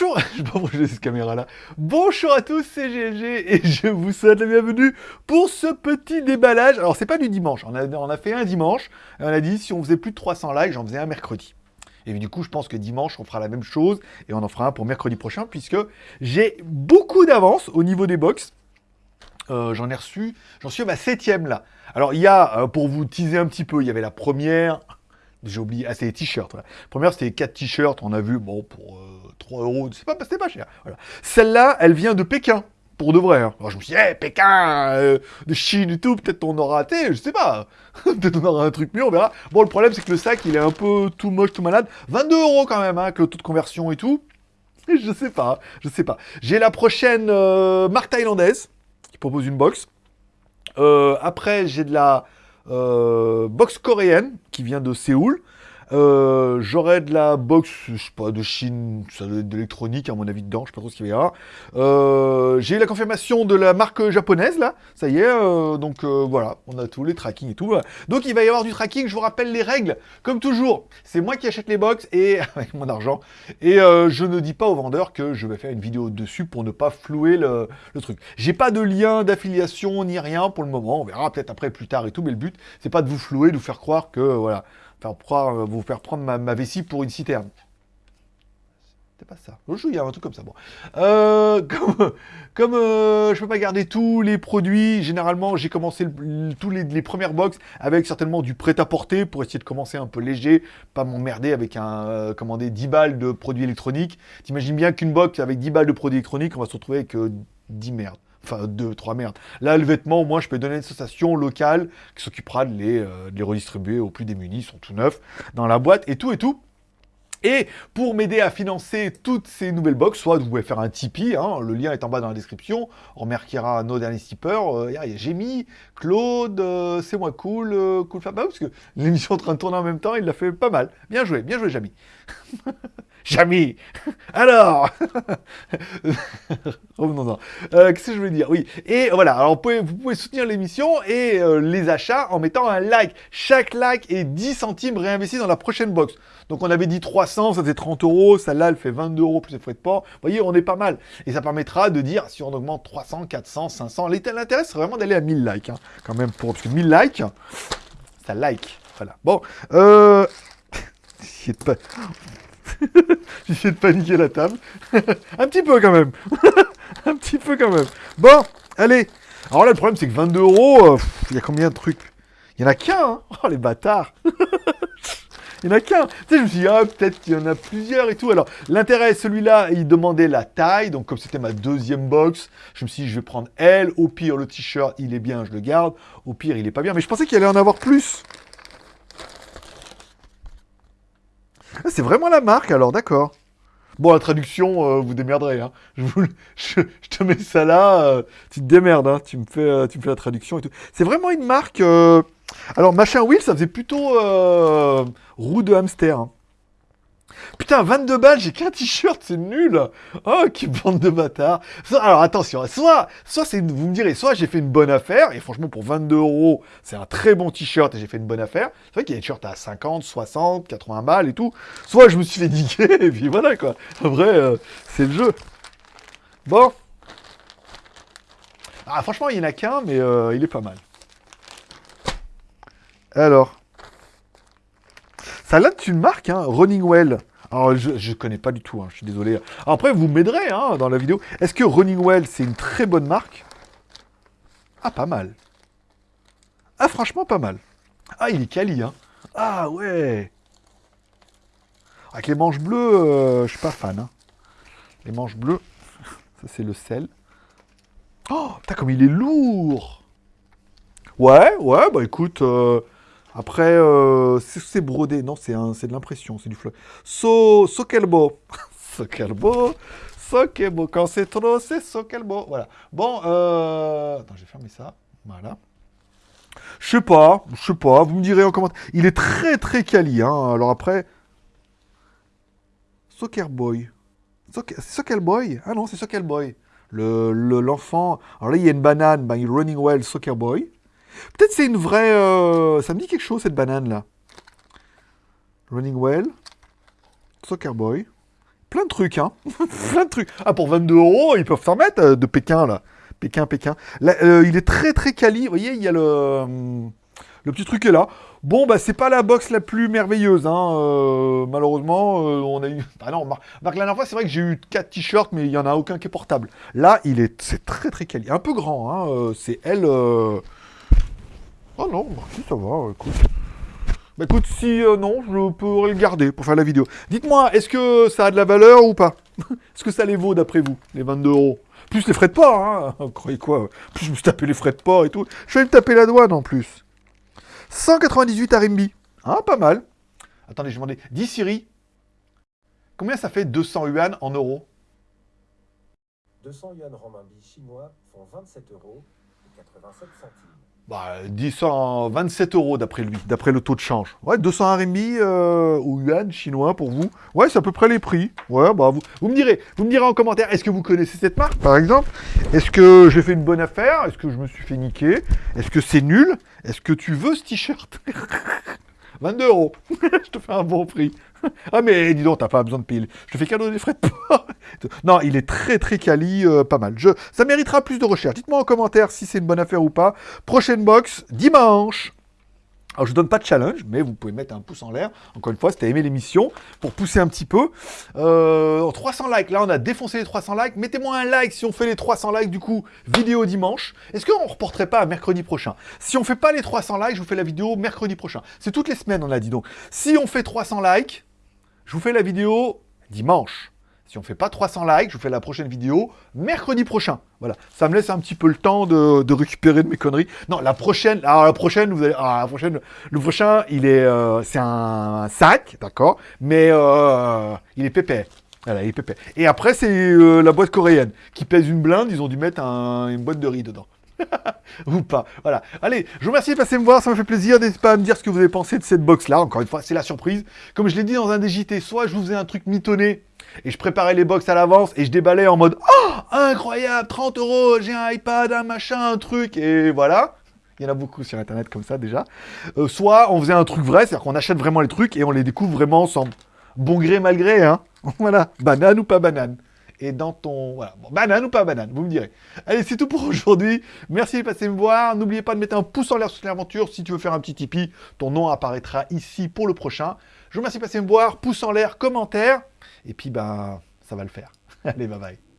Bonjour, je cette caméra là. Bonjour à tous, c'est GLG et je vous souhaite la bienvenue pour ce petit déballage. Alors c'est pas du dimanche, on a, on a fait un dimanche et on a dit si on faisait plus de 300 likes, j'en faisais un mercredi. Et du coup, je pense que dimanche, on fera la même chose et on en fera un pour mercredi prochain puisque j'ai beaucoup d'avance au niveau des box. Euh, j'en ai reçu, j'en suis à ma septième là. Alors il y a, euh, pour vous teaser un petit peu, il y avait la première, j'ai oublié, ah c'est les t-shirts. Première c'était 4 t-shirts, on a vu, bon, pour 3 euh, euros, c'est pas, pas cher. Celle-là, elle vient de Pékin, pour de vrai. Hein. Je me suis dit, hey, Pékin, de Chine et tout, peut-être on aura raté, je sais pas. peut-être on aura un truc mieux, on verra. Bon, le problème c'est que le sac, il est un peu tout moche, tout malade. 22 euros quand même, hein, avec le taux de conversion et tout. Je sais pas, je sais pas. J'ai la prochaine marque thaïlandaise propose une box. Euh, après, j'ai de la euh, box coréenne qui vient de Séoul. Euh, j'aurais de la box, je sais pas, de Chine, ça doit être d'électronique à mon avis dedans, je sais pas trop ce qu'il y a. Euh, j'ai eu la confirmation de la marque japonaise là, ça y est, euh, donc voilà, on a tous les tracking et tout. Donc il va y avoir du tracking, je vous rappelle les règles, comme toujours, c'est moi qui achète les box et avec mon argent, et je ne dis pas au vendeur que je vais faire une vidéo dessus pour ne pas flouer le, le truc. J'ai pas de lien d'affiliation ni rien pour le moment, on verra peut-être après plus tard et tout, mais le but c'est pas de vous flouer, de vous faire croire que voilà faire euh, vous faire prendre ma, vessie pour une citerne. C'est pas ça. Je il y a un truc comme ça. Bon. Euh, comme comme euh, je peux pas garder tous les produits, généralement, j'ai commencé tous les, premières box avec certainement du prêt-à-porter pour essayer de commencer un peu léger, pas m'emmerder avec un, commander 10 balles de produits électroniques. T'imagines bien qu'une box avec 10 balles de produits électroniques, on va se retrouver avec 10 merdes. Enfin, deux, trois merdes. Là, le vêtement, au moins, je peux donner une association locale qui s'occupera de, les, euh, de les redistribuer aux plus démunis. Ils sont tout neufs dans la boîte et tout et tout. Et pour m'aider à financer toutes ces nouvelles box, soit vous pouvez faire un Tipeee, hein, le lien est en bas dans la description, on remerciera nos derniers tipeurs, euh, il y a Jémy, Claude, euh, c'est moi cool, cool Fab, parce que l'émission est en train de tourner en même temps, il l'a fait pas mal. Bien joué, bien joué Jémy. Jamais Alors Revenons-en. Euh, Qu'est-ce que je voulais dire? Oui, et voilà, alors vous pouvez, vous pouvez soutenir l'émission et euh, les achats en mettant un like. Chaque like est 10 centimes réinvestis dans la prochaine box. Donc on avait dit 300, ça faisait 30 euros, celle-là elle fait 22 euros plus les frais de port. Vous voyez, on est pas mal. Et ça permettra de dire si on augmente 300, 400, 500. L'intérêt c'est vraiment d'aller à 1000 likes, hein, quand même, pour, parce que 1000 likes, ça like. Voilà. Bon, euh... J'essaie de paniquer la table. un petit peu quand même. un petit peu quand même. Bon, allez. Alors là, le problème, c'est que 22 euros, euh, il y a combien de trucs? Il y en a qu'un, hein Oh, les bâtards Il n'y en a qu'un. Tu sais, je me suis dit, ah, peut-être qu'il y en a plusieurs et tout. Alors, l'intérêt, celui-là, il demandait la taille. Donc, comme c'était ma deuxième box, je me suis dit, je vais prendre elle. Au pire, le t-shirt, il est bien, je le garde. Au pire, il est pas bien. Mais je pensais qu'il allait en avoir plus. Ah, c'est vraiment la marque, alors, d'accord. Bon, la traduction, euh, vous démerderez. Hein. Je, te mets ça là, euh, tu te démerdes, hein. tu, me fais, euh, tu me fais la traduction et tout. C'est vraiment une marque... Alors, machin Wheel, ça faisait plutôt roue de hamster. Hein. Putain, 22 balles, j'ai qu'un t-shirt, c'est nul Oh, qui bande de bâtards Alors attention, soit, soit vous me direz, soit j'ai fait une bonne affaire, et franchement pour 22 euros, c'est un très bon t-shirt et j'ai fait une bonne affaire. C'est vrai qu'il y a des t-shirts à 50, 60, 80 balles et tout. Soit je me suis fait niquer, et puis voilà quoi. Vrai, euh, c'est le jeu. Bon. Ah, franchement, il n'y en a qu'un, mais euh, il est pas mal. Alors. Ça là, tu une marque, hein, Running Well. Alors, je ne connais pas du tout, hein, je suis désolé. après, vous m'aiderez hein, dans la vidéo. Est-ce que Running Well, c'est une très bonne marque? Ah, pas mal. Ah, franchement, pas mal. Ah, il est quali, hein. Ah, ouais. Avec les manches bleues, euh, je suis pas fan. Hein. Les manches bleues, ça c'est le sel. Oh, putain, comme il est lourd Ouais, ouais, bah écoute, euh, après, euh, c'est brodé. Non, c'est de l'impression, c'est du fleur. So, so quel beau. so quel beau. So quel beau. Quand c'est trop, c'est so quel beau. Voilà. Bon, euh... Attends, j'ai fermé ça. Voilà. Je sais pas, je sais pas. Vous me direz en commentaire. Il est très, très quali. Hein. Alors après... Soccer Boy. Soccer Boy Ah non, c'est Soccer Boy. L'enfant... Le, l'enfant. Alors là, il y a une banane. Ben, Running Well Soccer Boy. Peut-être c'est une vraie... Euh, ça me dit quelque chose, cette banane-là. Running Well. Soccer Boy. plein de trucs, hein. plein de trucs. Ah, pour 22 euros, ils peuvent s'en mettre euh, de Pékin, là. Pékin, Pékin. Euh, il est très, très quali. Vous voyez, il y a le... Le petit truc est là. Bon, bah, c'est pas la box la plus merveilleuse, hein. malheureusement, on a eu... Ah non, Marc, la dernière fois, c'est vrai que j'ai eu 4 t-shirts, mais il y en a aucun qui est portable. Là, il est... C'est très, très quali. Un peu grand, hein. c'est elle... Oh non, ça va, écoute. Bah écoute, si euh, non, je pourrais le garder pour faire la vidéo. Dites-moi, est-ce que ça a de la valeur ou pas? Est-ce que ça les vaut d'après vous, les 22 euros? Plus les frais de port, hein Vous croyez quoi? Plus je me suis tapé les frais de port et tout. Je vais me taper la douane en plus. 198 RMB. Ah, pas mal. Attendez, je vais demander. Dis Siri, combien ça fait 200 yuan en euros? 200 yuan renminbi chinois font 27 euros et 87 centimes. Bah, 127 euros d'après lui, d'après le taux de change. Ouais, 200 RMB euh, ou yuan chinois pour vous. Ouais, c'est à peu près les prix. Ouais, bah vous, vous me direz, vous me direz en commentaire, est-ce que vous connaissez cette marque, par exemple? Est-ce que j'ai fait une bonne affaire? Est-ce que je me suis fait niquer? Est-ce que c'est nul? Est-ce que tu veux ce t-shirt? 22 euros. je te fais un bon prix. ah mais dis donc, t'as pas besoin de payer. Je te fais cadeau des frais de port. non, il est très très quali, euh, pas mal. Je... Ça méritera plus de recherche. Dites-moi en commentaire si c'est une bonne affaire ou pas. Prochaine box, dimanche. Alors, je donne pas de challenge, mais vous pouvez mettre un pouce en l'air. Encore une fois, c'était aimé l'émission, pour pousser un petit peu. Euh, 300 likes, là, on a défoncé les 300 likes. Mettez-moi un like si on fait les 300 likes, du coup, vidéo dimanche. Est-ce qu'on reporterait pas à mercredi prochain? Si on fait pas les 300 likes, je vous fais la vidéo mercredi prochain. C'est toutes les semaines, on l'a dit. Donc, si on fait 300 likes, je vous fais la vidéo dimanche. Si on fait pas 300 likes, je vous fais la prochaine vidéo mercredi prochain. Voilà, ça me laisse un petit peu le temps de, récupérer de mes conneries. Non, la prochaine, alors la prochaine, vous allez, ah, la prochaine, le prochain, il est, euh, c'est un sac, d'accord, mais euh, il est pépère. Voilà, il est pépère. Et après, c'est euh, la boîte coréenne qui pèse une blinde. Ils ont dû mettre un- une boîte de riz dedans. Ou pas. Voilà. Allez, je vous remercie de passer me voir, ça me fait plaisir. N'hésitez pas à me dire ce que vous avez pensé de cette box-là. Encore une fois, c'est la surprise. Comme je l'ai dit dans un des JT, soit je vous faisais un truc mitonné et je préparais les box à l'avance et je déballais en mode Oh, incroyable, 30 euros, j'ai un iPad, un machin, un truc, et voilà. Il y en a beaucoup sur internet comme ça déjà. Euh, soit on faisait un truc vrai, c'est-à-dire qu'on achète vraiment les trucs et on les découvre vraiment sans bon gré mal gré, hein. voilà, banane ou pas banane. Et dans ton... Voilà, banane ou pas banane, vous me direz. Allez, c'est tout pour aujourd'hui. Merci de passer me voir. N'oubliez pas de mettre un pouce en l'air sur l'aventure. Si tu veux faire un petit Tipeee, ton nom apparaîtra ici pour le prochain. Je vous remercie de passer me voir. Pouce en l'air, commentaire. Et puis, ben, ça va le faire. Allez, bye bye.